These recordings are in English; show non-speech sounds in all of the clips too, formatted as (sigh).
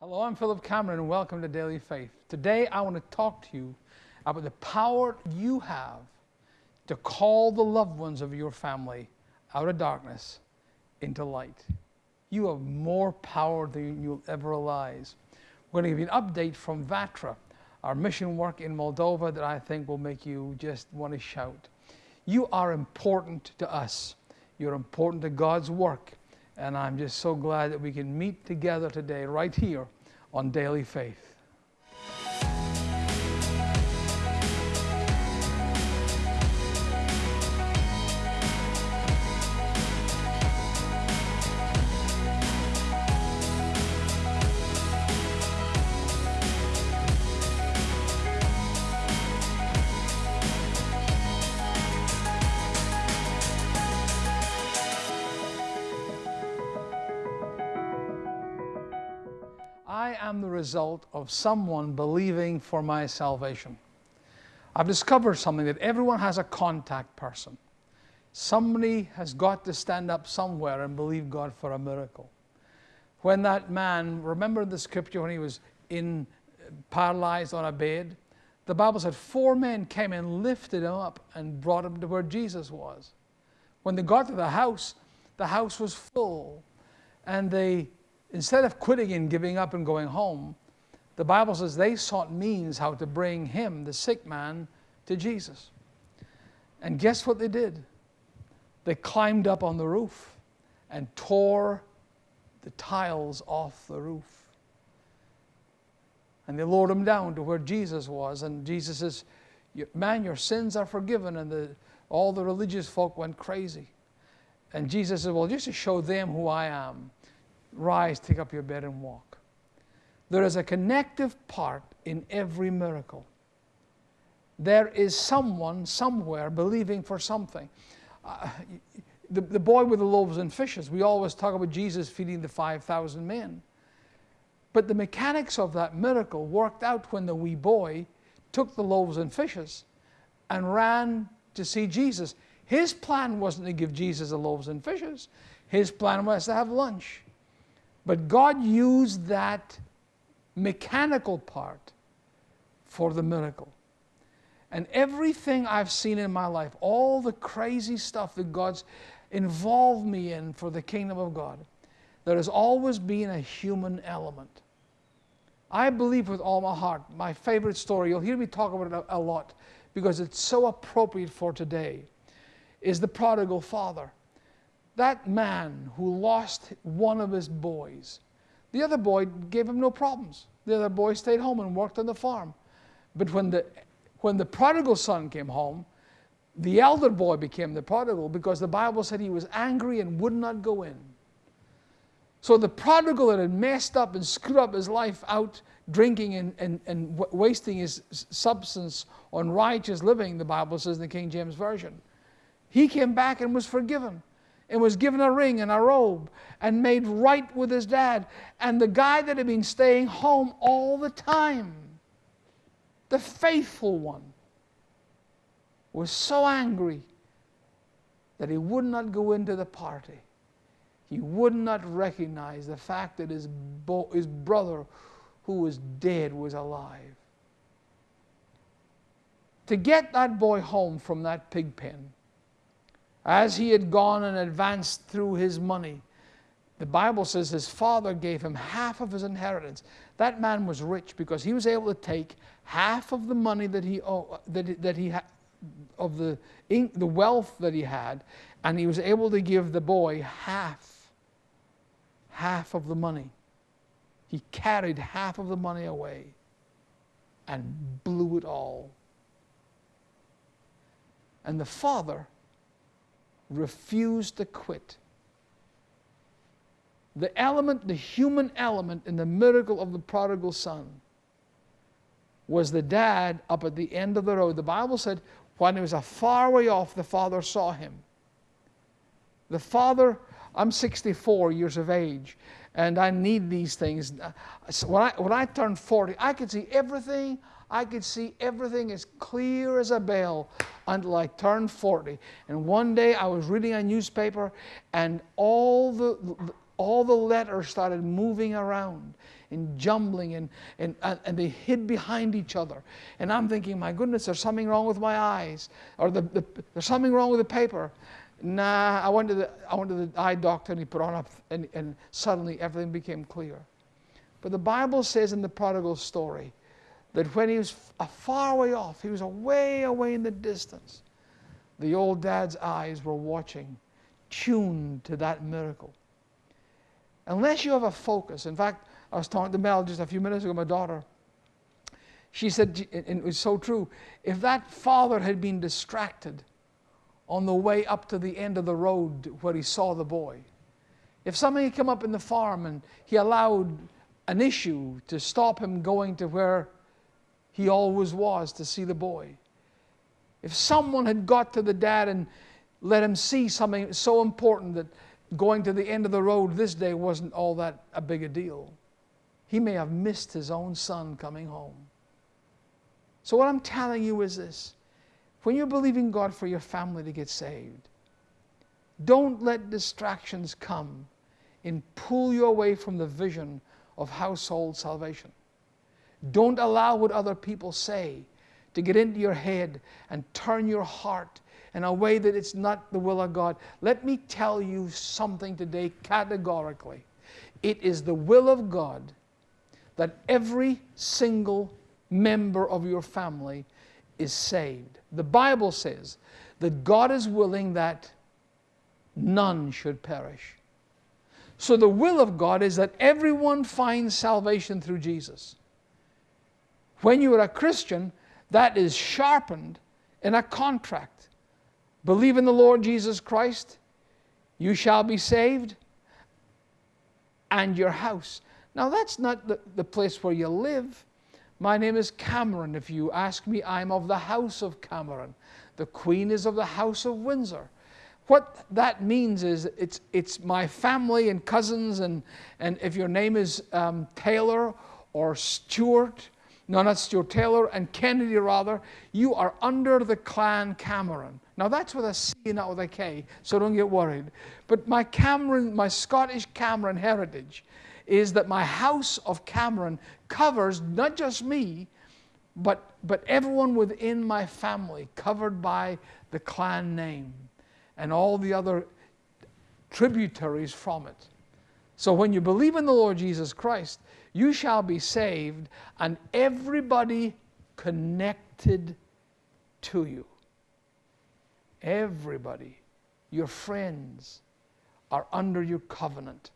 Hello, I'm Philip Cameron, and welcome to Daily Faith. Today, I want to talk to you about the power you have to call the loved ones of your family out of darkness into light. You have more power than you'll ever realize. We're going to give you an update from Vatra, our mission work in Moldova that I think will make you just want to shout. You are important to us. You're important to God's work. And I'm just so glad that we can meet together today, right here on Daily Faith. I am the result of someone believing for my salvation. I've discovered something that everyone has a contact person. Somebody has got to stand up somewhere and believe God for a miracle. When that man, remember the scripture when he was in paralyzed on a bed? The Bible said four men came and lifted him up and brought him to where Jesus was. When they got to the house, the house was full. And they instead of quitting and giving up and going home, the Bible says they sought means how to bring him, the sick man, to Jesus. And guess what they did? They climbed up on the roof and tore the tiles off the roof. And they lowered him down to where Jesus was. And Jesus says, Man, your sins are forgiven. And the, all the religious folk went crazy. And Jesus said, Well, just to show them who I am, rise, take up your bed, and walk. There is a connective part in every miracle. There is someone somewhere believing for something. Uh, the, the boy with the loaves and fishes, we always talk about Jesus feeding the 5,000 men. But the mechanics of that miracle worked out when the wee boy took the loaves and fishes and ran to see Jesus. His plan wasn't to give Jesus the loaves and fishes, his plan was to have lunch. But God used that mechanical part for the miracle. And everything I've seen in my life, all the crazy stuff that God's involved me in for the kingdom of God, there has always been a human element. I believe with all my heart, my favorite story, you'll hear me talk about it a, lot because it's so appropriate for today, is the prodigal father that man who lost one of his boys, the other boy gave him no problems. The other boy stayed home and worked on the farm. But when the, when the prodigal son came home, the elder boy became the prodigal because the Bible said he was angry and would not go in. So the prodigal that had messed up and screwed up his life out drinking and, and, and wasting his substance on righteous living, the Bible says in the King James Version, he came back and was forgiven and was given a ring and a robe and made right with his dad. And the guy that had been staying home all the time, the faithful one, was so angry that he would not go into the party. He would not recognize the fact that his, bo- his brother, who was dead, was alive. To get that boy home from that pig pen, as he had gone and advanced through his money, the Bible says his father gave him half of his inheritance. That man was rich because he was able to take half of the money that he that, that he had of the the wealth that he had, and he was able to give the boy half half of the money. He carried half of the money away and blew it all. And the father refused to quit. The element, the human element in the miracle of the prodigal son was the dad up at the end of the road. The Bible said when he was a far way off, the father saw him. The father, I'm 64 years of age, and I need these things. When I, when I turned 40, I could see everything I could see everything as clear as a bell until I turned 40. And one day I was reading a newspaper and all the, all the letters started moving around. and jumbling and, and, and they hid behind each other. And I'm thinking, my goodness, there's something wrong with my eyes, or the, the, there's something wrong with the paper. Nah, I went to the, I went to the eye doctor and he put on a, and, and suddenly everything became clear. But the Bible says in the prodigal story that when he was a far way off, he was away, away in the distance, the old dad's eyes were watching, tuned to that miracle. Unless you have a focus, in fact, I was talking to Mel just a few minutes ago, my daughter. She said, and it was so true, if that father had been distracted on the way up to the end of the road where he saw the boy, if somebody had come up in the farm and he allowed an issue to stop him going to where he always was to see the boy, if someone had got to the dad and let him see something so important that going to the end of the road this day wasn't all that a big a deal, he may have missed his own son coming home. So, what I'm telling you is this when you're believing God for your family to get saved, don't let distractions come and pull you away from the vision of household salvation. Don't allow what other people say to get into your head and turn your heart in a way that it's not the will of God. Let me tell you something today categorically. It is the will of God that every single member of your family is saved. The Bible says that God is willing that none should perish. So the will of God is that everyone finds salvation through Jesus. When you are a Christian, that is sharpened in a contract. Believe in the Lord Jesus Christ, you shall be saved, and your house. Now, that's not the, the place where you live. My name is Cameron. If you ask me, I'm of the house of Cameron. The Queen is of the house of Windsor. What that means is it's, it's my family and cousins, and, and if your name is um, Taylor or Stewart no, not Stuart Taylor and Kennedy, rather, you are under the clan Cameron. Now that's with a C, not with a K, so don't get worried. But my Cameron, my Scottish Cameron heritage is that my house of Cameron covers not just me, but, but everyone within my family, covered by the clan name and all the other tributaries from it. So when you believe in the Lord Jesus Christ, you shall be saved, and everybody connected to you. Everybody, your friends, are under your covenant.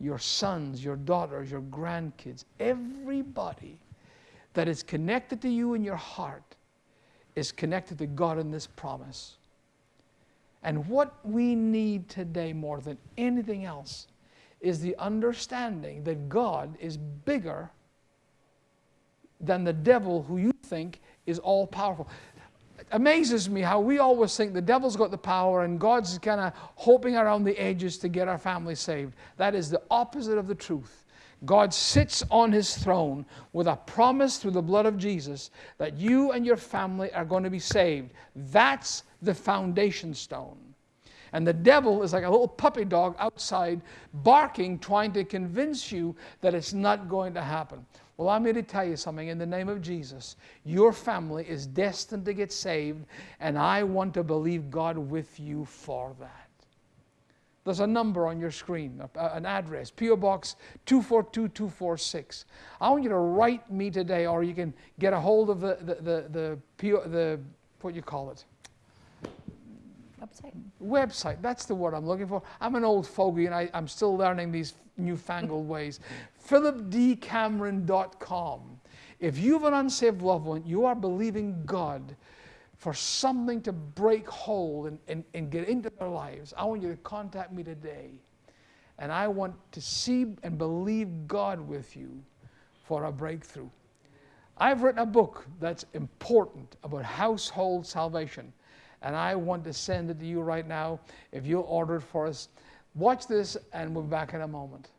Your sons, your daughters, your grandkids, everybody that is connected to you in your heart is connected to God in this promise. And what we need today more than anything else is the understanding that God is bigger than the devil who you think is all powerful. It amazes me how we always think the devil's got the power and God's kind of hoping around the edges to get our family saved. That is the opposite of the truth. God sits on his throne with a promise through the blood of Jesus that you and your family are going to be saved. That's the foundation stone. And the devil is like a little puppy dog outside barking, trying to convince you that it's not going to happen. Well, I'm here to tell you something in the name of Jesus. Your family is destined to get saved, and I want to believe God with you for that. There's a number on your screen, an address, P.O. Box 242246. I want you to write me today, or you can get a hold of the, the, the, the, PO, the what you call it? Website. Website, that's the word I'm looking for. I'm an old fogey and I, am still learning these newfangled (laughs) ways. PhilipDCameron.com. If you have an unsaved loved one, you are believing God for something to break hold and, and, and get into their lives. I want you to contact me today. And I want to see and believe God with you for a breakthrough. I've written a book that's important about household salvation and I want to send it to you right now. If you'll order it for us, watch this, and we'll be back in a moment.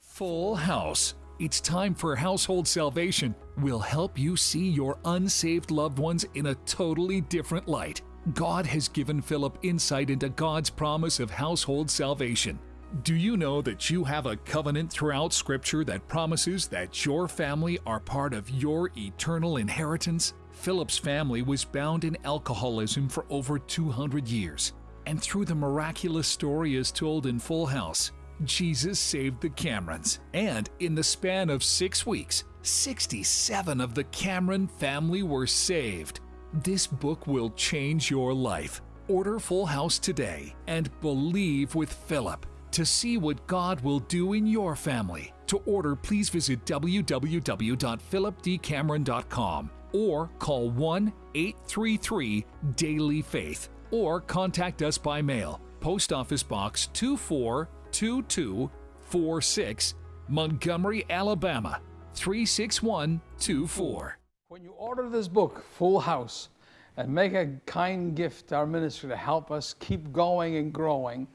Full house. It's time for household salvation. We'll help you see your unsaved loved ones in a totally different light. God has given Philip insight into God's promise of household salvation. Do you know that you have a covenant throughout Scripture that promises that your family are part of your eternal inheritance? Philip's family was bound in alcoholism for over 200 years, and through the miraculous story as told in Full House, Jesus saved the Camerons. And in the span of six weeks, 67 of the Cameron family were saved. This book will change your life. Order Full House today and believe with Philip to see what God will do in your family. To order, please visit www.philipdcameron.com or call 1 833 Daily Faith or contact us by mail. Post Office Box 242246, Montgomery, Alabama 36124. When you order this book, Full House, and make a kind gift to our ministry to help us keep going and growing,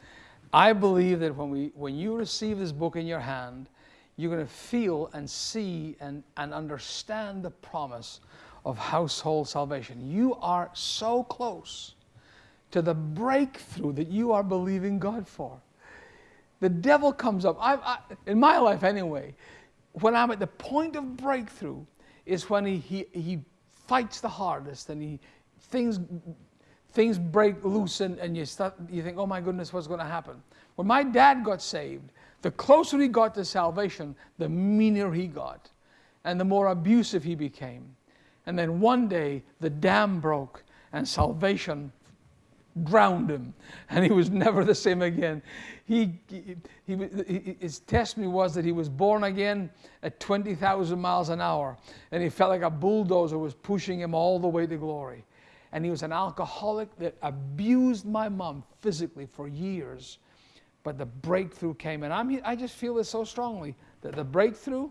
I believe that when, we, when you receive this book in your hand, you're going to feel and see and, and understand the promise of household salvation. You are so close to the breakthrough that you are believing God for. The devil comes up, I, I, in my life anyway, when I'm at the point of breakthrough, is when he, he, he fights the hardest and he, things, things break loose and, and you, start, you think, oh my goodness, what's going to happen? When my dad got saved, the closer he got to salvation, the meaner he got and the more abusive he became. And then one day the dam broke and salvation drowned him (laughs) and he was never the same again. He, he, he, his testimony was that he was born again at 20,000 miles an hour and he felt like a bulldozer was pushing him all the way to glory. And he was an alcoholic that abused my mom physically for years. But the breakthrough came. And I'm, I just feel this so strongly that the breakthrough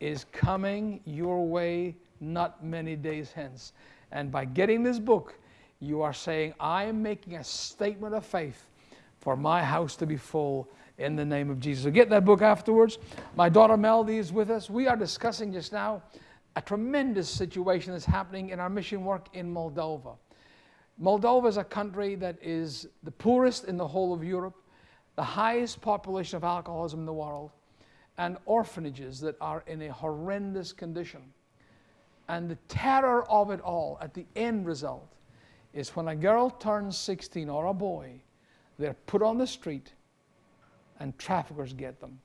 is coming your way not many days hence. And by getting this book, you are saying, I am making a statement of faith for my house to be full in the name of Jesus. So get that book afterwards. My daughter Melody is with us. We are discussing just now a tremendous situation that's happening in our mission work in Moldova. Moldova is a country that is the poorest in the whole of Europe, the highest population of alcoholism in the world, and orphanages that are in a horrendous condition. And the terror of it all at the end result is when a girl turns 16 or a boy, they're put on the street and traffickers get them.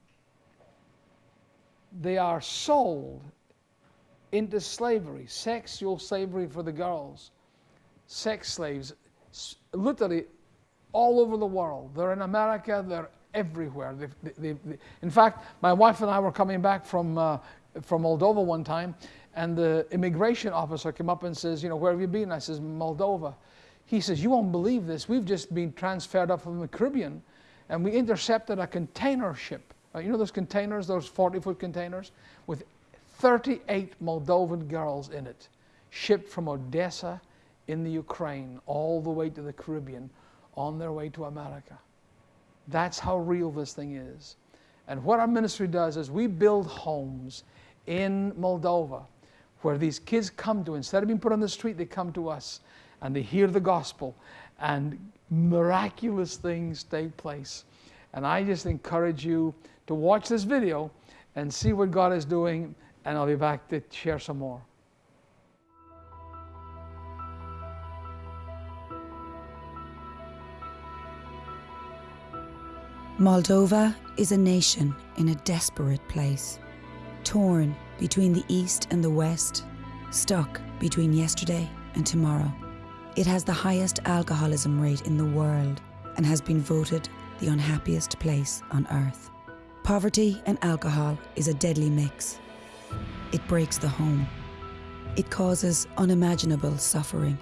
They are sold into slavery, sexual slavery for the girls, sex slaves, literally all over the world. They're in America, they're everywhere. They, they, they, in fact, my wife and I were coming back from, uh, from Moldova one time, and the immigration officer came up and says, you know, where have you been? I says, Moldova. He says, you won't believe this. We've just been transferred up from the Caribbean and we intercepted a container ship. Uh, you know those containers, those 40-foot containers with 38 Moldovan girls in it, shipped from Odessa in the Ukraine all the way to the Caribbean on their way to America. That's how real this thing is. And what our ministry does is we build homes in Moldova where these kids come to, instead of being put on the street, they come to us and they hear the gospel and miraculous things take place. And I just encourage you to watch this video and see what God is doing, and I'll be back to share some more. Moldova is a nation in a desperate place, torn between the East and the West, stuck between yesterday and tomorrow. It has the highest alcoholism rate in the world and has been voted the unhappiest place on earth. Poverty and alcohol is a deadly mix. It breaks the home. It causes unimaginable suffering.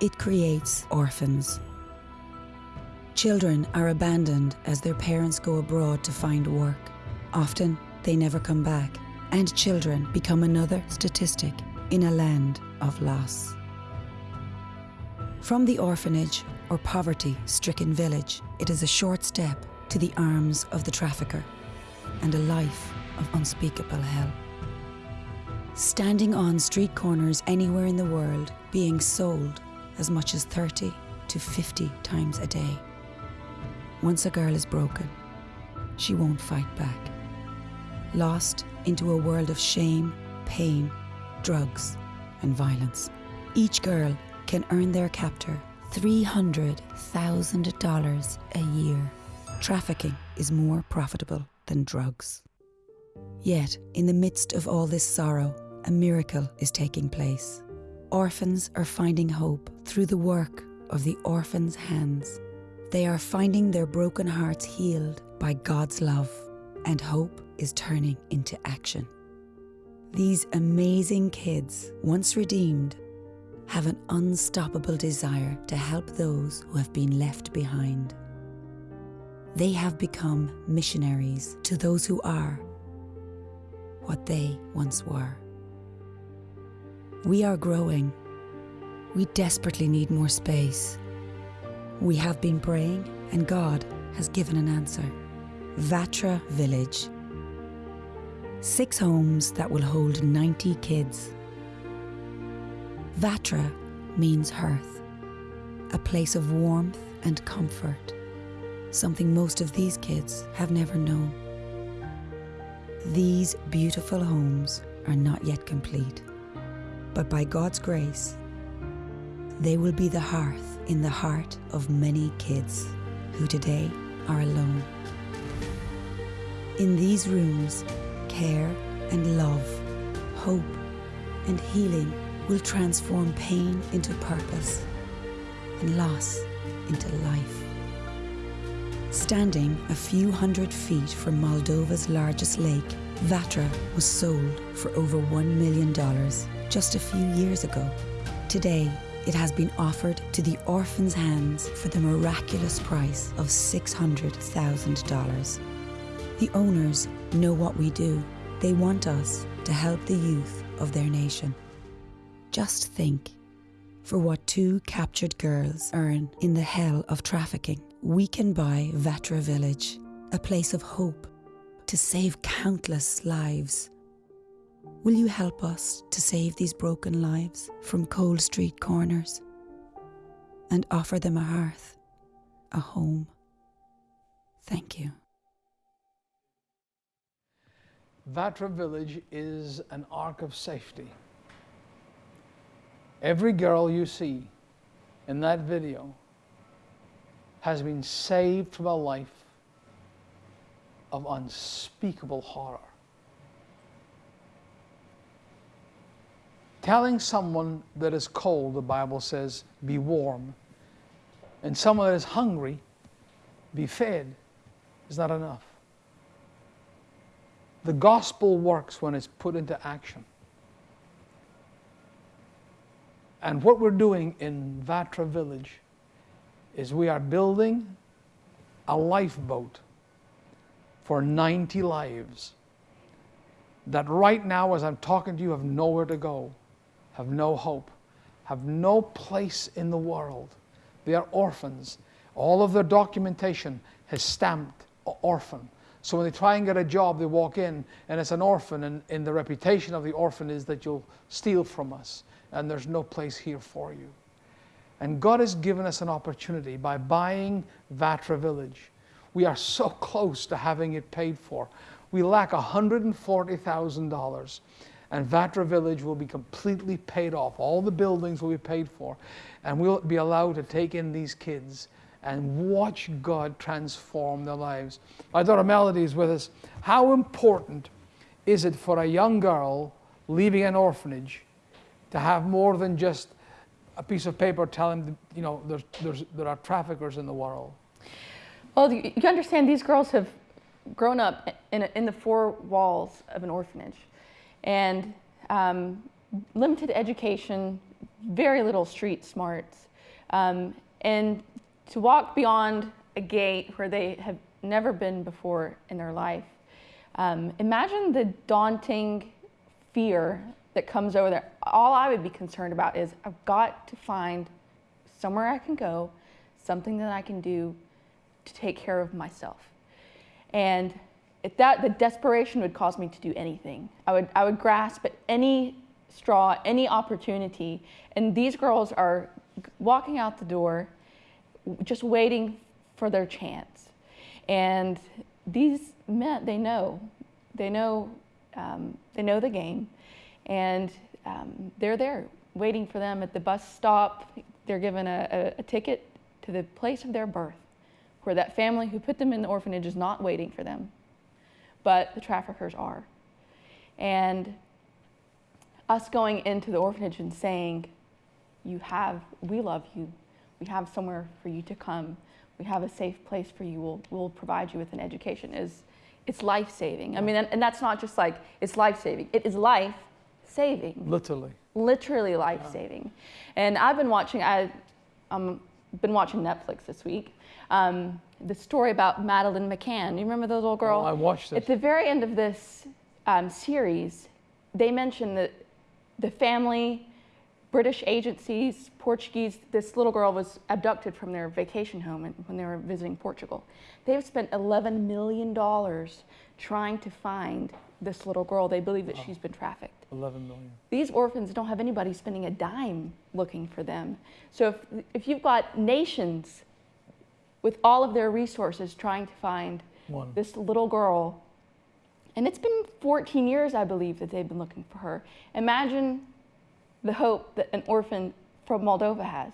It creates orphans. Children are abandoned as their parents go abroad to find work. Often, they never come back and children become another statistic in a land of loss. From the orphanage or poverty stricken village, it is a short step to the arms of the trafficker and a life of unspeakable hell. Standing on street corners anywhere in the world, being sold as much as 30 to 50 times a day. Once a girl is broken, she won't fight back. Lost into a world of shame, pain, drugs, and violence. Each girl can earn their captor $300,000 a year. Trafficking is more profitable than drugs. Yet, in the midst of all this sorrow, a miracle is taking place. Orphans are finding hope through the work of the orphans' hands. They are finding their broken hearts healed by God's love, and hope is turning into action. These amazing kids, once redeemed, have an unstoppable desire to help those who have been left behind. They have become missionaries to those who are what they once were. We are growing. We desperately need more space. We have been praying, and God has given an answer. Vatra Village. Six homes that will hold 90 kids. Vatra means hearth, a place of warmth and comfort, something most of these kids have never known. These beautiful homes are not yet complete, but by God's grace, they will be the hearth in the heart of many kids who today are alone. In these rooms, care and love, hope and healing will transform pain into purpose and loss into life. Standing a few hundred feet from Moldova's largest lake, Vatra was sold for over $1 million just a few years ago. Today, it has been offered to the orphans' hands for the miraculous price of $600,000. The owners know what we do. They want us to help the youth of their nation. Just think for what two captured girls earn in the hell of trafficking, we can buy Vatra Village, a place of hope to save countless lives. Will you help us to save these broken lives from cold street corners and offer them a hearth, a home? Thank you. Vatra Village is an ark of safety. Every girl you see in that video has been saved from a life of unspeakable horror. Telling someone that is cold, the Bible says, be warm, and someone that is hungry, be fed, is not enough. The gospel works when it's put into action. And what we're doing in Vatra Village is we are building a lifeboat for 90 lives that right now, as I'm talking to you, have nowhere to go, have no hope, have no place in the world. They are orphans. All of their documentation has stamped orphan. So when they try and get a job, they walk in and it's an orphan, and, and the reputation of the orphan is that you'll steal from us and there's no place here for you. And God has given us an opportunity by buying Vatra Village. We are so (laughs) close to having it paid for. We lack $140,000 and Vatra Village will be completely paid off. All the buildings will be paid for, and we'll be allowed to take in these kids and watch God transform their lives. My daughter Melody is with us. How important is it for a young girl leaving an orphanage to have more than just a piece of paper telling them, you know there's, there's, there are traffickers in the world? Well, you understand these girls have grown up in, a, in the four walls of an orphanage and um, limited education, very little street smarts. Um, and to walk beyond a gate where they have never been before in their life, um, imagine the daunting fear that comes over there. All I would be concerned about is I've got to find somewhere I can go, something that I can do to take care of myself. And if that the desperation would cause me to do anything. I would I would grasp at any straw, any opportunity. And these girls are walking out the door just waiting for their chance. And these men, they know, they know, um, they know the game, and um, they're there waiting for them at the bus stop. They're given a, a, a ticket to the place of their birth, where that family who put them in the orphanage is not waiting for them, but the traffickers are. And us going into the orphanage and saying, You have, we love you, we have somewhere for you to come, we have a safe place for you, we'll, we'll provide you with an education is it's life saving. I mean, and, and that's not just like it's life saving, it is life saving Literally. literally life saving. And I've been watching. I, um, been watching Netflix this week. Um, the story about Madeleine McCann. You remember the little girl? Oh, I watched it. At the very end of this um, series, they mention that the family, British agencies, Portuguese. This little girl was abducted from their vacation home when they were visiting Portugal. They've spent 11 million dollars trying to find this little girl. They believe that she's been trafficked. 11 million. These orphans don't have anybody spending a dime looking for them. So if, if you've got nations with all of their resources trying to find One. this little girl, and it's been 14 years, I believe, that they've been looking for her. Imagine the hope that an orphan from Moldova has.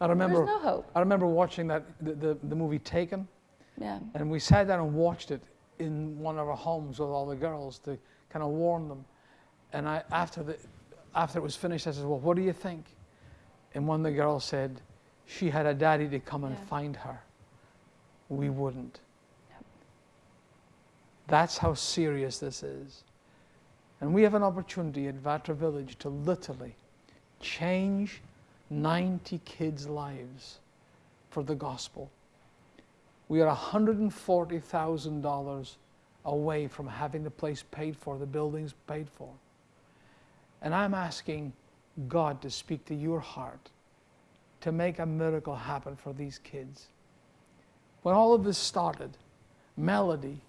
I remember. There's no hope. I remember watching that the, the, the movie Taken, Yeah. and we sat down and watched it in one of our homes with all the girls to kind of warn them. And I after the after it was finished, I said, "Well, what do you think?" And one of the girls said, "She had a daddy to come and Yeah. find her. We mm. wouldn't." That's how serious this is. And we have an opportunity at Vatra Village to literally change 90 kids' lives for the gospel. We are $140,000 away from having the place paid for, the buildings paid for. And I'm asking God to speak to your heart to make a miracle happen for these kids. When all of this started, Melody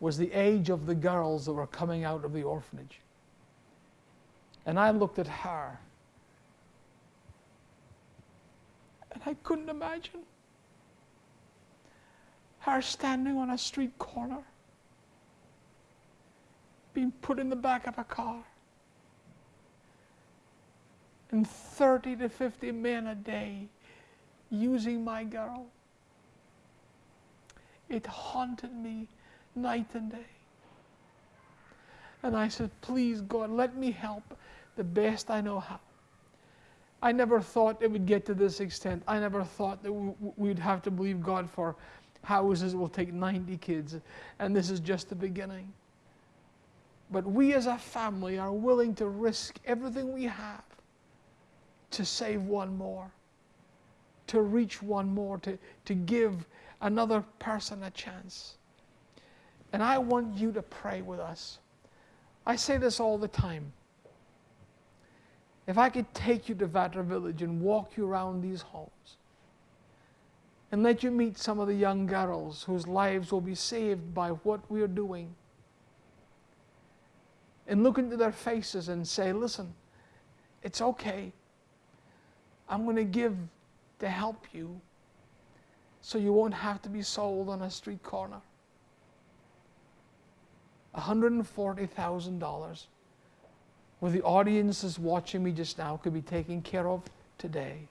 was the age of the girls that were coming out of the orphanage. And I looked at her and I couldn't imagine her standing on a street corner, being put in the back of a car, and 30 to 50 men a day using my girl. It haunted me night and day. And I said, Please, God, let me help the best I know how. I never thought it would get to this extent. I never thought that we'd have to believe God for houses will take 90 kids, and this is just the beginning. But we as a family are willing to risk everything we have to save one more, to reach one more, to, to give another person a chance. And I want you to pray with us. I say this all the time. If I could take you to Vatra Village and walk you around these homes and let you meet some of the young girls whose lives will be saved by what we are doing, and look into their faces and say, Listen, it's okay. I'm going to give to help you so you won't have to be sold on a street corner. $140,000 where the audience is watching me just now could be taken care of today.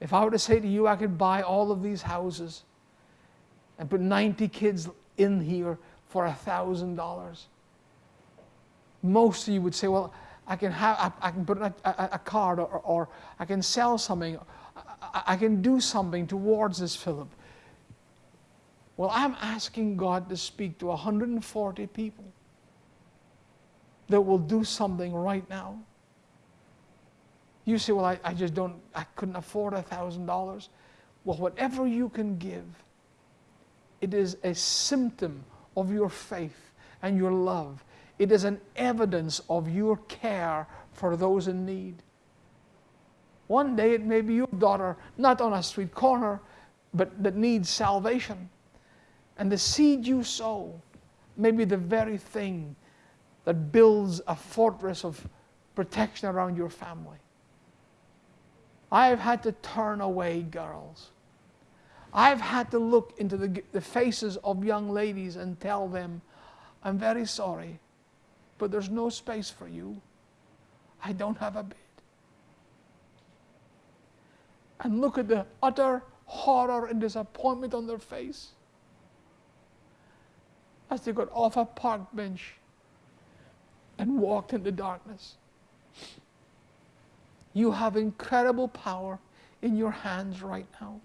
If I were to say to you, I could buy all of these houses and put 90 kids in here for $1,000, most of you would say, well, I can, have, I, I can put a, a, a card or, or I can sell something. I, I can do something towards this, Philip. Well, I'm asking God to speak to 140 people that will do something right now. You say, well, I, I just don't, I couldn't afford a $1,000. Well, whatever you can give, it is a symptom of your faith and your love. It is an evidence of your care for those in need. One day it may be your daughter, not on a street corner, but that needs salvation. And the seed you sow may be the very thing that builds a fortress of protection around your family. I have had to turn away girls. I've had to look into the, the faces of young ladies and tell them, I'm very sorry, but there's no space for you. I don't have a bed. And look at the utter horror and disappointment on their face as they got off a park bench and walked in the darkness. You have incredible power in your hands right now.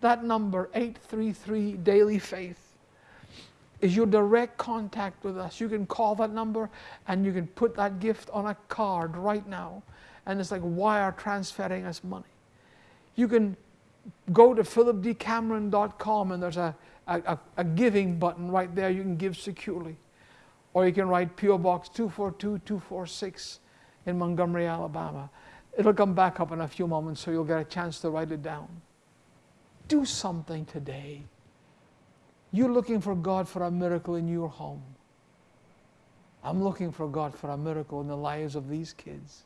That number, 833 Daily Faith, is your direct contact with us. You can call that number and you can put that gift on a card right now. And it's like wire transferring us money. You can go to philipdcameron.com and there's a, a, a, giving button right there. You can give securely. Or you can write P.O. Box 242246 in Montgomery, Alabama. It'll come back up in a few moments so you'll get a chance to write it down. Do something today. You're looking for God for a miracle in your home. I'm looking for God for a miracle in the lives of these kids.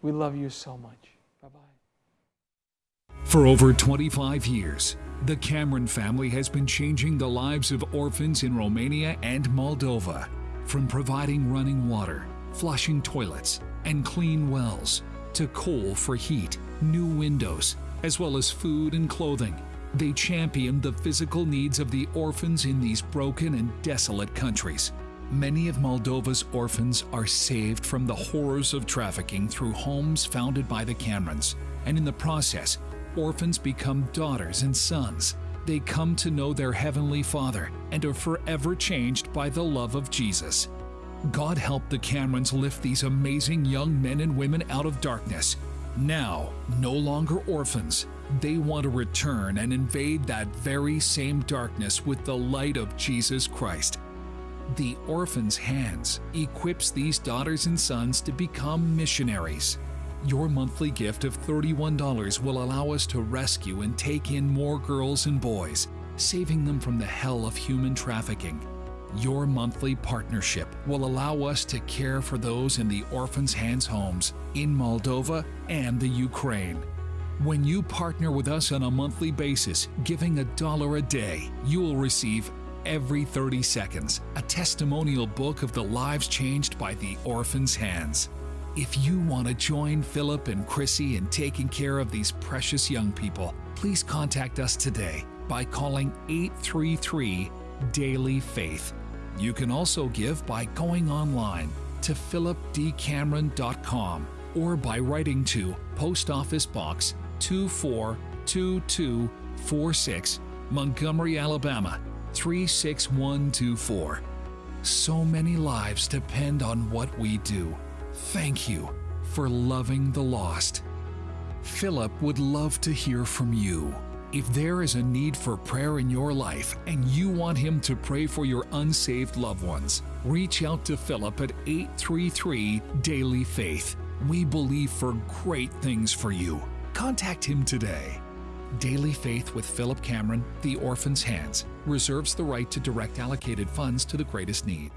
We love you so much. Bye bye. For over 25 years, the Cameron family has been changing the lives of orphans in Romania and Moldova, from providing running water, flushing toilets, and clean wells, to coal for heat, new windows, as well as food and clothing. They champion the physical needs of the orphans in these broken and desolate countries. Many of Moldova's orphans are saved from the horrors of trafficking through homes founded by the Camerons, and in the process, orphans become daughters and sons. They come to know their Heavenly Father and are forever changed by the love of Jesus. God help the Camerons lift these amazing young men and women out of darkness. Now, no longer orphans, they want to return and invade that very same darkness with the light of Jesus Christ. The Orphan's Hands equips these daughters and sons to become missionaries. Your monthly gift of $31 will allow us to rescue and take in more girls and boys, saving them from the hell of human trafficking. Your monthly partnership will allow us to care for those in the Orphan's Hands homes in Moldova and the Ukraine. When you partner with us on a monthly basis, giving a dollar a day, you will receive every 30 seconds a testimonial book of the lives changed by the Orphan's Hands. If you want to join Philip and Chrissy in taking care of these precious young people, please contact us today by calling 833 Daily Faith. You can also give by going online to philipdcameron.com or by writing to Post Office Box 242246, Montgomery, Alabama 36124. So many lives depend on what we do. Thank you for loving the lost. Philip would love to hear from you. If there is a need for prayer in your life and you want him to pray for your unsaved loved ones, reach out to Philip at 833 Daily Faith. We believe for great things for you. Contact him today. Daily Faith with Philip Cameron, The Orphan's Hands, reserves the right to direct allocated funds to the greatest need.